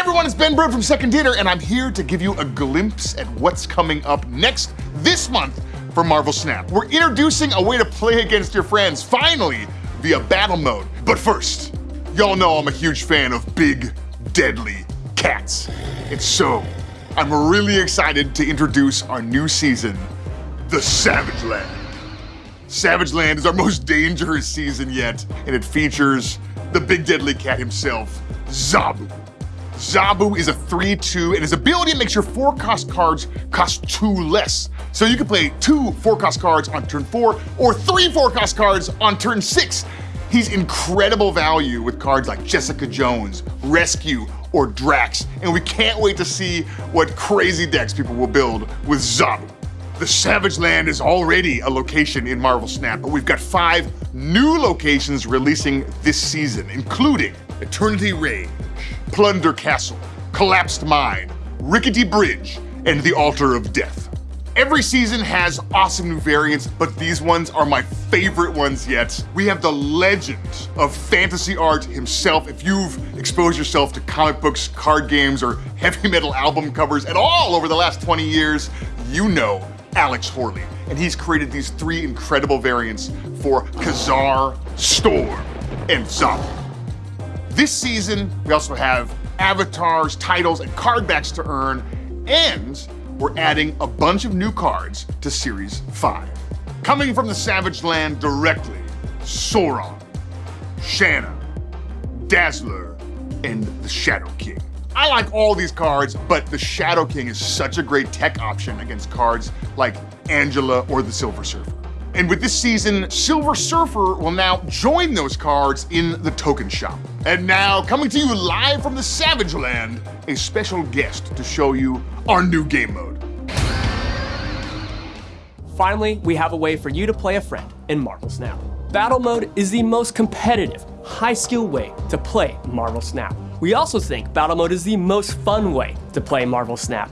everyone, it's Ben Brode from Second Dinner, and I'm here to give you a glimpse at what's coming up next this month for Marvel Snap. We're introducing a way to play against your friends, finally, via battle mode. But first, y'all know I'm a huge fan of big, deadly cats. And so, I'm really excited to introduce our new season, The Savage Land. Savage Land is our most dangerous season yet, and it features the big deadly cat himself, Zabu. Zabu is a 3-2, and his ability makes your four-cost cards cost two less. So you can play two four-cost cards on turn four, or three four-cost cards on turn six. He's incredible value with cards like Jessica Jones, Rescue, or Drax, and we can't wait to see what crazy decks people will build with Zabu. The Savage Land is already a location in Marvel Snap, but we've got five new locations releasing this season, including Eternity Range, Plunder Castle, Collapsed Mine, Rickety Bridge, and the Altar of Death. Every season has awesome new variants, but these ones are my favorite ones yet. We have the legend of fantasy art himself. If you've exposed yourself to comic books, card games, or heavy metal album covers at all over the last 20 years, you know Alex Horley. And he's created these three incredible variants for Ka-Zar, Storm, and Zabu. This season, we also have avatars, titles, and card backs to earn, and we're adding a bunch of new cards to Series 5. Coming from the Savage Land directly, Sauron, Shanna, Dazzler, and the Shadow King. I like all these cards, but the Shadow King is such a great tech option against cards like Angela or the Silver Surfer. And with this season, Silver Surfer will now join those cards in the token shop. And now, coming to you live from the Savage Land, a special guest to show you our new game mode. Finally, we have a way for you to play a friend in Marvel Snap. Battle Mode is the most competitive, high-skill way to play Marvel Snap. We also think Battle Mode is the most fun way to play Marvel Snap.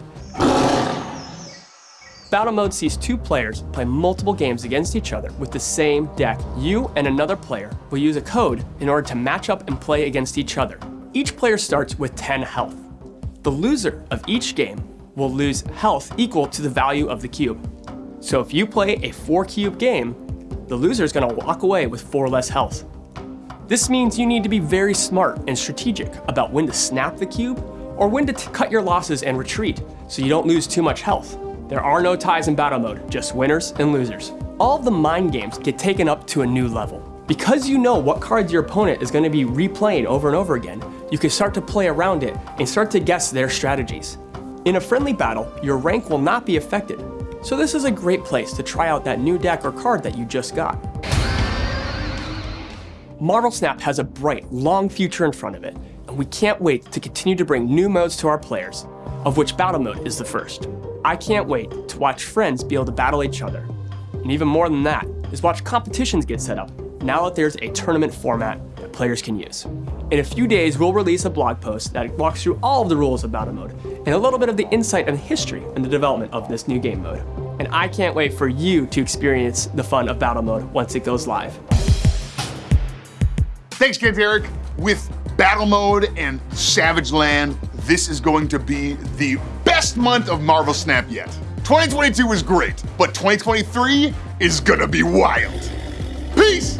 Battle Mode sees two players play multiple games against each other with the same deck. You and another player will use a code in order to match up and play against each other. Each player starts with 10 health. The loser of each game will lose health equal to the value of the cube. So if you play a 4 cube game, the loser is going to walk away with 4 less health. This means you need to be very smart and strategic about when to snap the cube or when to cut your losses and retreat so you don't lose too much health. There are no ties in battle mode, just winners and losers. All the mind games get taken up to a new level. Because you know what cards your opponent is going to be replaying over and over again, you can start to play around it and start to guess their strategies. In a friendly battle, your rank will not be affected, so this is a great place to try out that new deck or card that you just got. Marvel Snap has a bright, long future in front of it, and we can't wait to continue to bring new modes to our players, of which Battle Mode is the first. I can't wait to watch friends be able to battle each other. And even more than that, is watch competitions get set up, now that there's a tournament format that players can use. In a few days, we'll release a blog post that walks through all of the rules of Battle Mode, and a little bit of the insight and history and the development of this new game mode. And I can't wait for you to experience the fun of Battle Mode once it goes live. Thanks, Kent-Erik. With Battle Mode and Savage Land, this is going to be the best month of Marvel Snap yet. 2022 was great, but 2023 is gonna be wild. Peace!